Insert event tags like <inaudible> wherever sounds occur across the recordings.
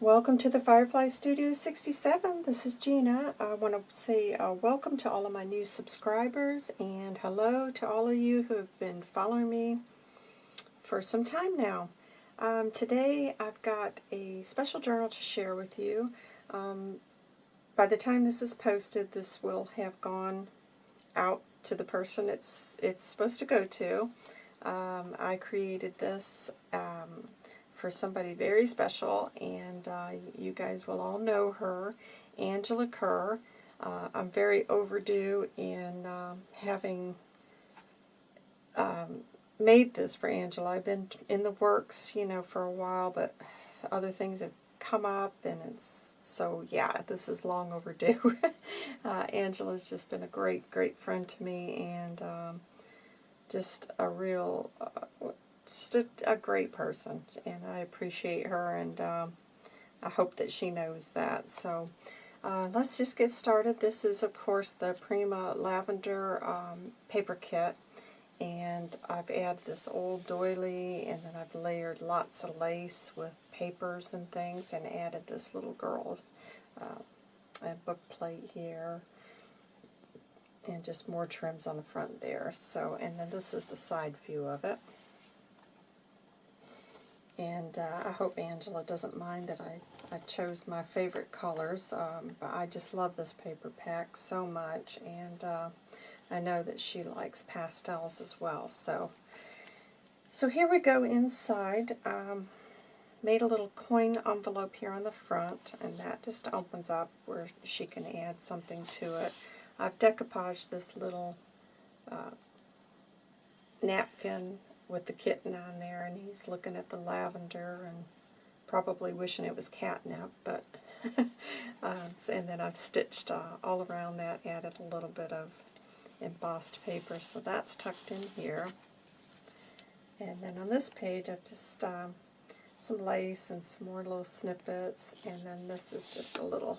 Welcome to the Firefly Studio 67. This is Gina. I want to say uh, welcome to all of my new subscribers and hello to all of you who have been following me for some time now. Um, today I've got a special journal to share with you. Um, by the time this is posted, this will have gone out to the person it's it's supposed to go to. Um, I created this um, for somebody very special, and uh, you guys will all know her, Angela Kerr. Uh, I'm very overdue in uh, having um, made this for Angela. I've been in the works, you know, for a while, but other things have come up, and it's so yeah, this is long overdue. <laughs> uh, Angela's just been a great, great friend to me, and um, just a real uh, just a, a, great person, and I appreciate her, and um, I hope that she knows that. So uh, let's just get started. This is, of course, the Prima Lavender um, paper kit, and I've added this old doily, and then I've layered lots of lace with papers and things, and added this little girl's uh, book plate here and just more trims on the front there. So, and then this is the side view of it. And uh, I hope Angela doesn't mind that I, I chose my favorite colors. Um, but I just love this paper pack so much. And uh, I know that she likes pastels as well. So, so here we go inside. Um, made a little coin envelope here on the front. And that just opens up where she can add something to it. I've decoupaged this little uh, napkin with the kitten on there, and he's looking at the lavender and probably wishing it was catnip, but <laughs> uh, and then I've stitched uh, all around that, added a little bit of embossed paper, so that's tucked in here. And then on this page, I've just um, some lace and some more little snippets, and then this is just a little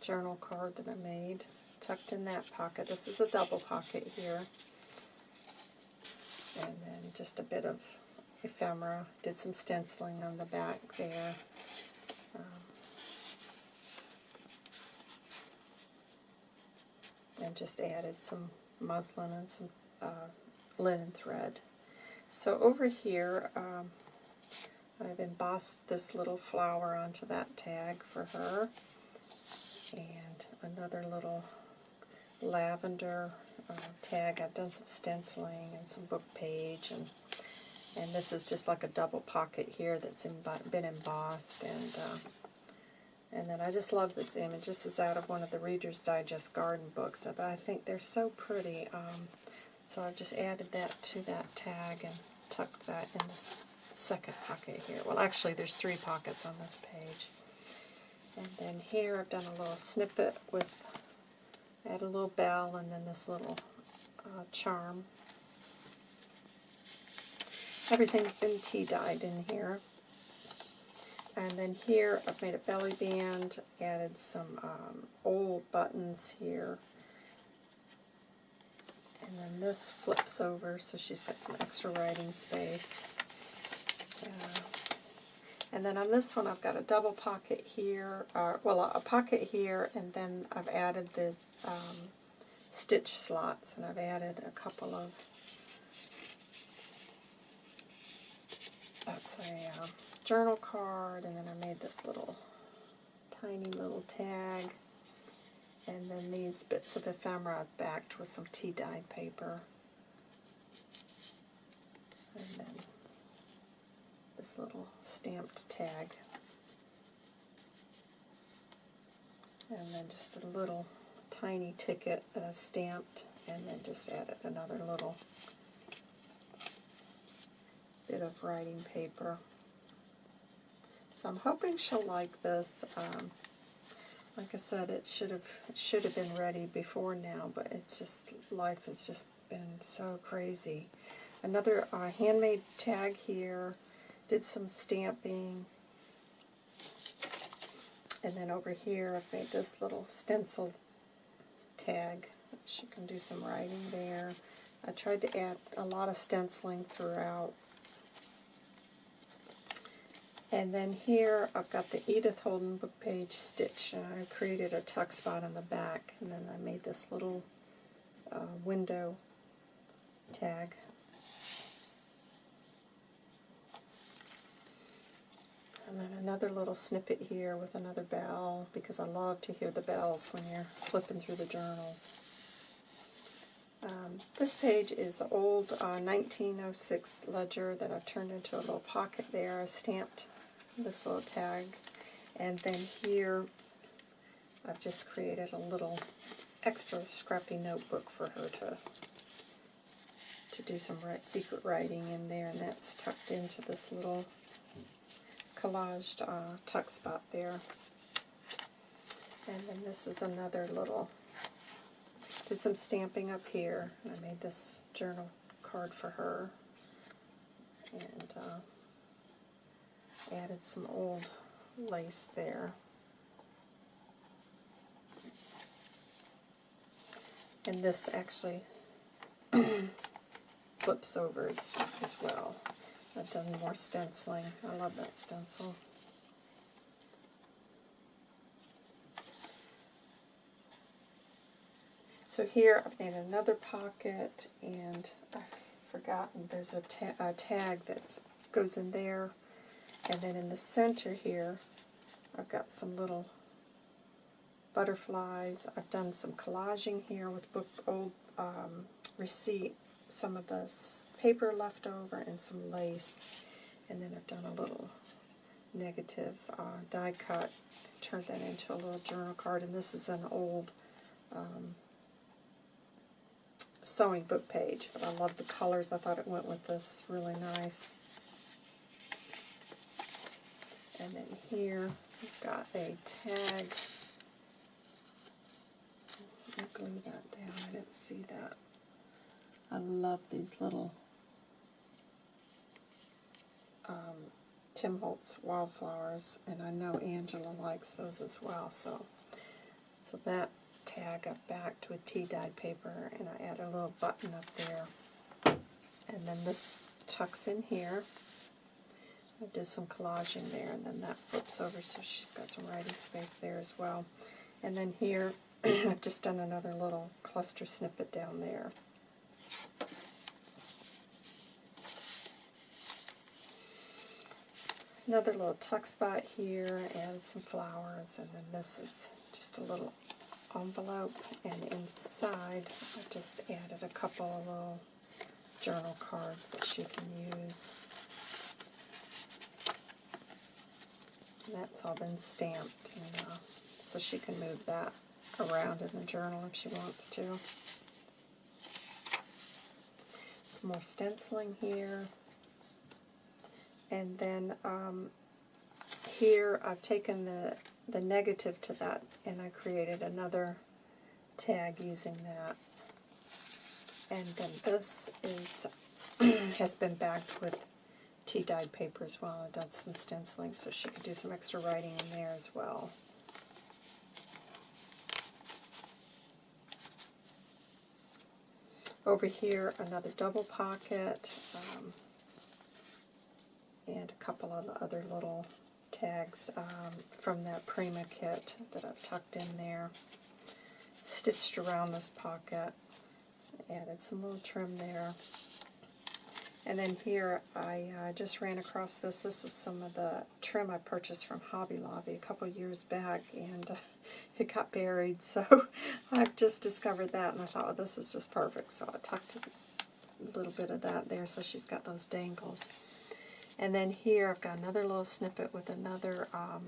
journal card that I made, tucked in that pocket. This is a double pocket here just a bit of ephemera. Did some stenciling on the back there. Um, and just added some muslin and some uh, linen thread. So over here, um, I've embossed this little flower onto that tag for her, and another little lavender uh, tag. I've done some stenciling and some book page, and and this is just like a double pocket here that's been embossed, and uh, and then I just love this image. This is out of one of the Reader's Digest garden books, but I think they're so pretty. Um, so I've just added that to that tag and tucked that in this second pocket here. Well, actually, there's three pockets on this page. And then here I've done a little snippet with Add a little bell and then this little uh, charm. Everything's been tea dyed in here. And then here I've made a belly band, added some um, old buttons here. And then this flips over so she's got some extra writing space. And then on this one I've got a double pocket here, uh, well a pocket here, and then I've added the um, stitch slots, and I've added a couple of, that's a uh, journal card, and then I made this little tiny little tag, and then these bits of ephemera I've backed with some tea dyed paper. And then this little stamped tag. And then just a little tiny ticket uh, stamped, and then just added another little bit of writing paper. So I'm hoping she'll like this. Um, like I said, it should have should have been ready before now, but it's just life has just been so crazy. Another uh, handmade tag here. Did some stamping. And then over here I've made this little stencil tag. She can do some writing there. I tried to add a lot of stenciling throughout. And then here I've got the Edith Holden book page stitch, and I created a tuck spot on the back, and then I made this little uh, window tag. And then another little snippet here with another bell, because I love to hear the bells when you're flipping through the journals. Um, this page is an old uh, 1906 ledger that I've turned into a little pocket there. I stamped this little tag. And then here I've just created a little extra scrappy notebook for her to to do some secret writing in there, and that's tucked into this little collaged uh, tuck spot there. And then this is another little, did some stamping up here, I made this journal card for her. And uh, added some old lace there. And this actually <clears throat> flips over as, as well. I've done more stenciling. I love that stencil. So here I've made another pocket and I've forgotten there's a, ta a tag that goes in there and then in the center here I've got some little butterflies. I've done some collaging here with book old um, receipt some of the paper left over and some lace. And then I've done a little negative uh, die cut, turned that into a little journal card. And this is an old um, sewing book page, but I love the colors. I thought it went with this really nice. And then here we've got a tag. Glue that down. I didn't see that. I love these little um, Tim Holtz wildflowers, and I know Angela likes those as well. So, so that tag I backed with tea dyed paper, and I add a little button up there, and then this tucks in here. I did some collaging there, and then that flips over, so she's got some writing space there as well. And then here, <clears throat> I've just done another little cluster snippet down there. Another little tuck spot here and some flowers, and then this is just a little envelope, and inside I just added a couple of little journal cards that she can use. And that's all been stamped, and, uh, so she can move that around in the journal if she wants to some more stenciling here. And then um, here I've taken the, the negative to that and I created another tag using that. And then this is <clears throat> has been backed with tea dyed paper as well. I've done some stenciling so she could do some extra writing in there as well. Over here, another double pocket, um, and a couple of other little tags um, from that Prima kit that I've tucked in there. Stitched around this pocket, added some little trim there. And then here, I uh, just ran across this. This was some of the trim I purchased from Hobby Lobby a couple years back, and uh, <laughs> it got buried. So <laughs> I've just discovered that, and I thought, well, this is just perfect. So I tucked a little bit of that there, so she's got those dangles. And then here, I've got another little snippet with another, um,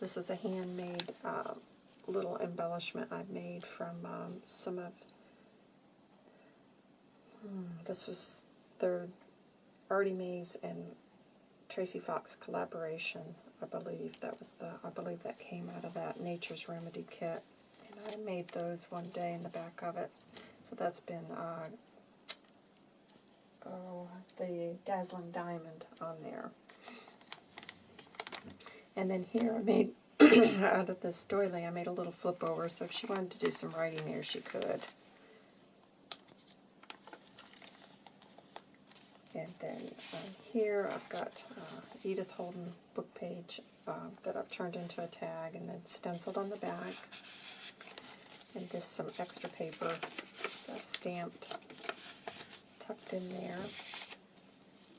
this is a handmade uh, little embellishment I've made from um, some of, hmm, this was their Artie Mays and Tracy Fox collaboration. I believe that was the I believe that came out of that Nature's Remedy kit. And I made those one day in the back of it. So that's been uh, oh the Dazzling Diamond on there. And then here I made <clears throat> out of this doily I made a little flip over so if she wanted to do some writing there she could. And then um, here I've got uh, Edith Holden book page um, that I've turned into a tag and then stenciled on the back. And this some extra paper that's stamped, tucked in there.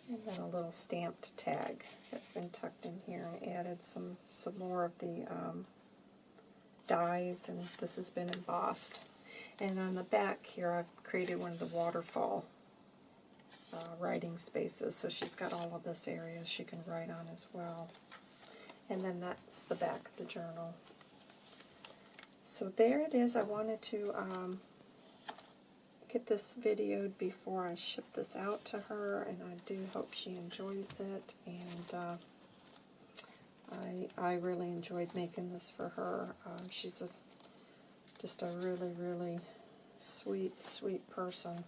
And then a little stamped tag that's been tucked in here. I added some, some more of the um, dies, and this has been embossed. And on the back here, I've created one of the waterfall uh, writing spaces, so she's got all of this area she can write on as well. And then that's the back of the journal. So there it is. I wanted to um, get this videoed before I ship this out to her, and I do hope she enjoys it. And uh, I I really enjoyed making this for her. Um, she's just just a really really sweet sweet person,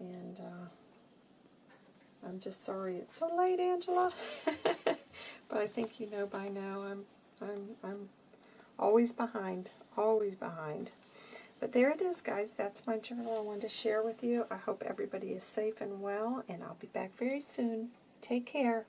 and uh, I'm just sorry it's so late, Angela. <laughs> but I think you know by now I'm I'm I'm always behind, always behind. But there it is, guys. That's my journal I wanted to share with you. I hope everybody is safe and well, and I'll be back very soon. Take care.